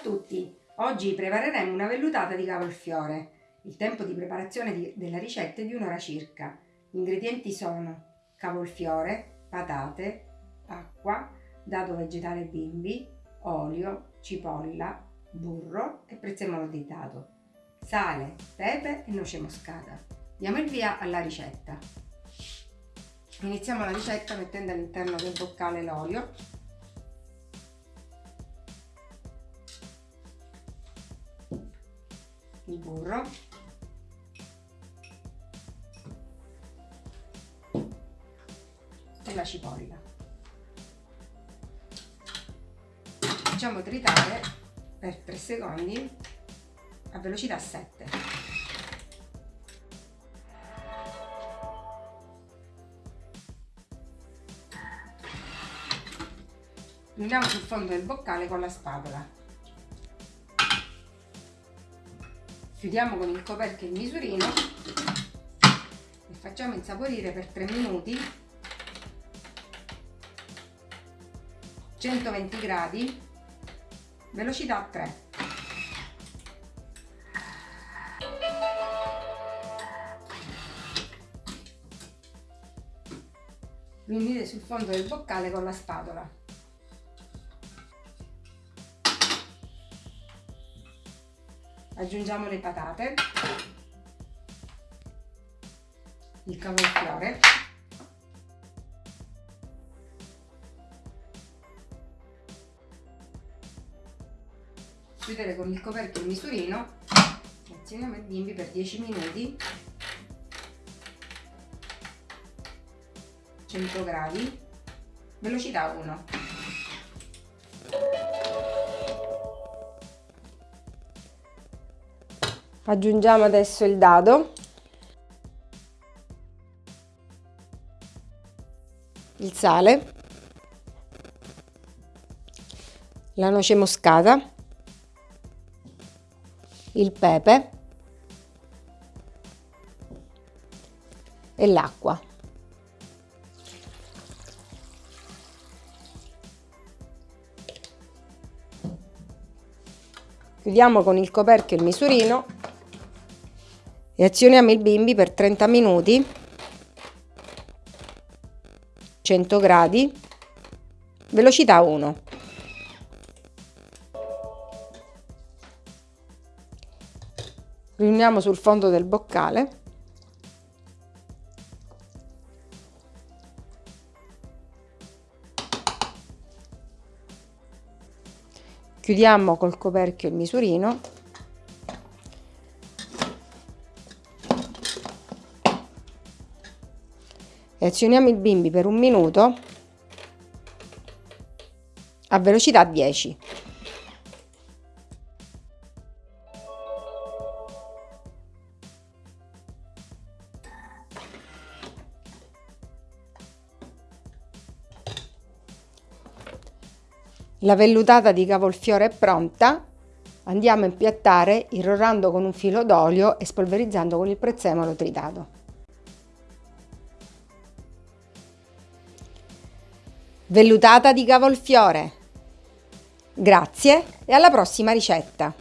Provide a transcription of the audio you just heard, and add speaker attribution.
Speaker 1: tutti! Oggi prepareremo una vellutata di cavolfiore. Il tempo di preparazione di, della ricetta è di un'ora circa. Gli ingredienti sono cavolfiore, patate, acqua, dado vegetale bimbi, olio, cipolla, burro e prezzemolo di dado, sale, pepe e noce moscata. Diamo il via alla ricetta. Iniziamo la ricetta mettendo all'interno del boccale l'olio il burro. E la cipolla. Facciamo tritare per 3 secondi a velocità 7 andiamo sul fondo del boccale con la spatola chiudiamo con il coperchio il misurino e facciamo insaporire per 3 minuti 120 gradi velocità 3 riunite sul fondo del boccale con la spatola aggiungiamo le patate. Il cavolfiore. Chiudere con il coperchio il misurino azioniamo il bimbi per 10 minuti. 100 gradi. Velocità 1
Speaker 2: aggiungiamo adesso il dado. Il sale. La noce moscata. Il pepe. E l'acqua. Chiudiamo con il coperchio il misurino e azioniamo il bimbi per 30 minuti. 100 gradi. Velocità 1 riuniamo sul fondo del boccale. Chiudiamo col coperchio il misurino azioniamo il bimbi per un minuto a velocità 10. La vellutata di cavolfiore è pronta. Andiamo a impiattare irrorando con un filo d'olio e spolverizzando con il prezzemolo tritato. Vellutata di cavolfiore. Grazie e alla prossima ricetta!